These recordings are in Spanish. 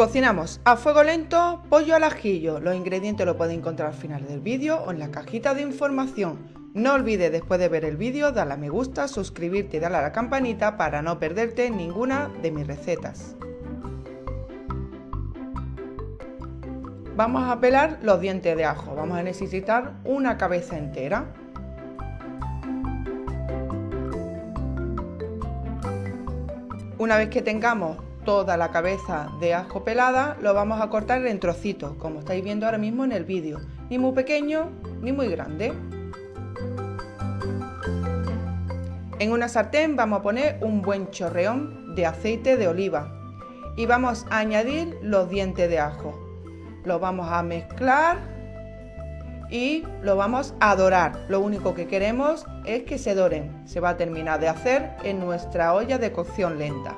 Cocinamos a fuego lento pollo al ajillo. Los ingredientes los podéis encontrar al final del vídeo o en la cajita de información. No olvides después de ver el vídeo darle a me gusta, suscribirte y darle a la campanita para no perderte ninguna de mis recetas. Vamos a pelar los dientes de ajo. Vamos a necesitar una cabeza entera. Una vez que tengamos toda la cabeza de ajo pelada, lo vamos a cortar en trocitos, como estáis viendo ahora mismo en el vídeo. Ni muy pequeño, ni muy grande. En una sartén vamos a poner un buen chorreón de aceite de oliva y vamos a añadir los dientes de ajo. Lo vamos a mezclar y lo vamos a dorar. Lo único que queremos es que se doren. Se va a terminar de hacer en nuestra olla de cocción lenta.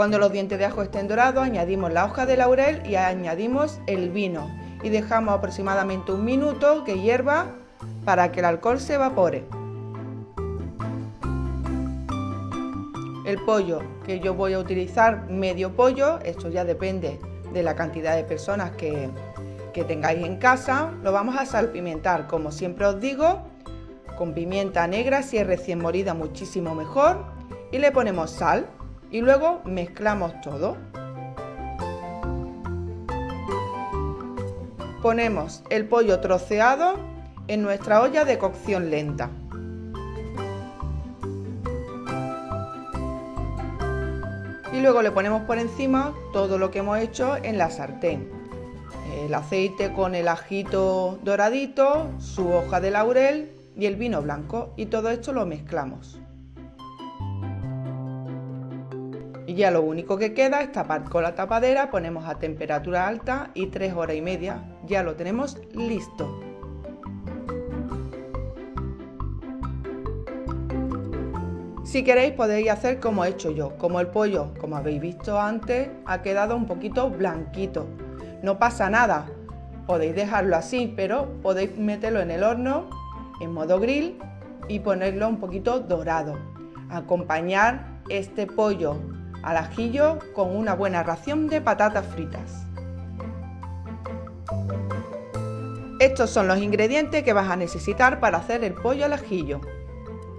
Cuando los dientes de ajo estén dorados, añadimos la hoja de laurel y añadimos el vino y dejamos aproximadamente un minuto que hierva para que el alcohol se evapore. El pollo que yo voy a utilizar, medio pollo, esto ya depende de la cantidad de personas que, tengáis en casa. Lo vamos a salpimentar, como siempre os digo, con pimienta negra, si es recién molida muchísimo mejor. Y le ponemos sal y luego mezclamos todo. Ponemos el pollo troceado en nuestra olla de cocción lenta. y luego le ponemos por encima todo lo que hemos hecho en la sartén. El aceite con el ajito doradito, su hoja de laurel y el vino blanco y todo esto lo mezclamos. Y ya lo único que queda es tapar con la tapadera, ponemos a temperatura alta y tres horas y media ya lo tenemos listo. Si queréis podéis hacer como he hecho yo, como el pollo, como habéis visto antes, ha quedado un poquito blanquito. No pasa nada, podéis dejarlo así, pero podéis meterlo en el horno en modo grill y ponerlo un poquito dorado. Acompañar este pollo al ajillo con una buena ración de patatas fritas. Estos son los ingredientes que vas a necesitar para hacer el pollo al ajillo.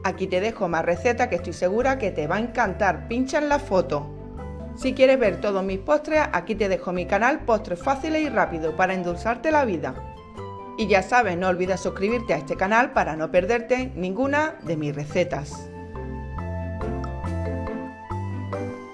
Aquí te dejo más recetas que estoy segura que te va a encantar. Pincha en la foto. Si quieres ver todos mis postres, aquí te dejo mi canal Postres Fáciles y Rápido para endulzarte la vida. Y ya sabes, no olvides suscribirte a este canal para no perderte ninguna de mis recetas.